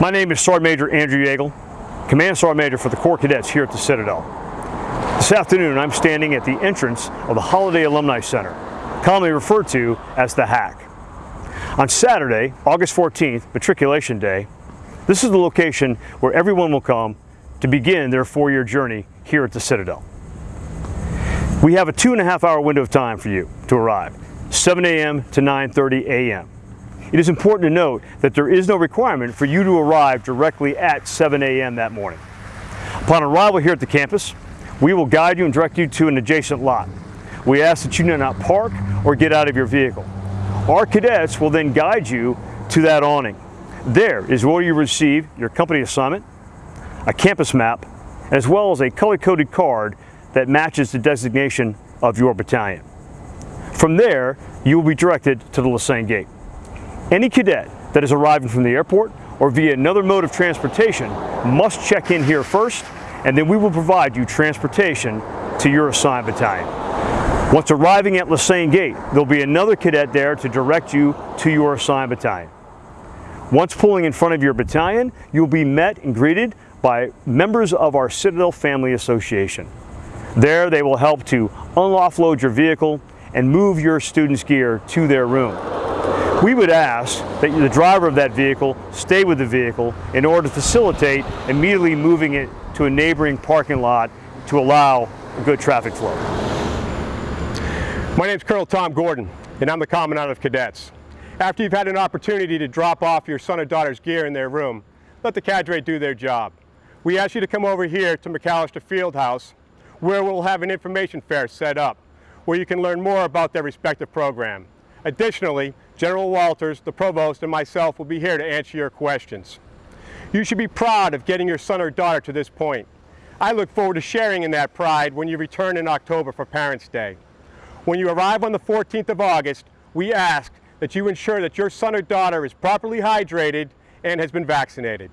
My name is Sergeant Major Andrew Yeagle, Command Sergeant Major for the Corps Cadets here at the Citadel. This afternoon I'm standing at the entrance of the Holliday Alumni Center, commonly referred to as the HAC. On Saturday, August 14th, Matriculation Day, this is the location where everyone will come to begin their four-year journey here at the Citadel. We have a two and a half hour window of time for you to arrive, 7 a.m. to 9.30 a.m. It is important to note that there is no requirement for you to arrive directly at 7 a.m. that morning. Upon arrival here at the campus, we will guide you and direct you to an adjacent lot. We ask that you do not park or get out of your vehicle. Our cadets will then guide you to that awning. There is where you receive your company assignment, a campus map, as well as a color-coded card that matches the designation of your battalion. From there, you will be directed to the Lesesne Gate. Any cadet that is arriving from the airport or via another mode of transportation must check in here first and then we will provide you transportation to your assigned battalion. Once arriving at Lesesne Gate, there'll be another cadet there to direct you to your assigned battalion. Once pulling in front of your battalion, you'll be met and greeted by members of our Citadel Family Association. There they will help to unload your vehicle and move your student's gear to their room. We would ask that the driver of that vehicle stay with the vehicle in order to facilitate immediately moving it to a neighboring parking lot to allow a good traffic flow. My name is Colonel Tom Gordon, and I'm the Commandant of Cadets. After you've had an opportunity to drop off your son or daughter's gear in their room, let the cadre do their job. We ask you to come over here to McAlister Fieldhouse, where we'll have an information fair set up, where you can learn more about their respective program. Additionally, General Walters, the Provost, and myself will be here to answer your questions. You should be proud of getting your son or daughter to this point. I look forward to sharing in that pride when you return in October for Parents' Day. When you arrive on the 14th of August, we ask that you ensure that your son or daughter is properly hydrated and has been vaccinated.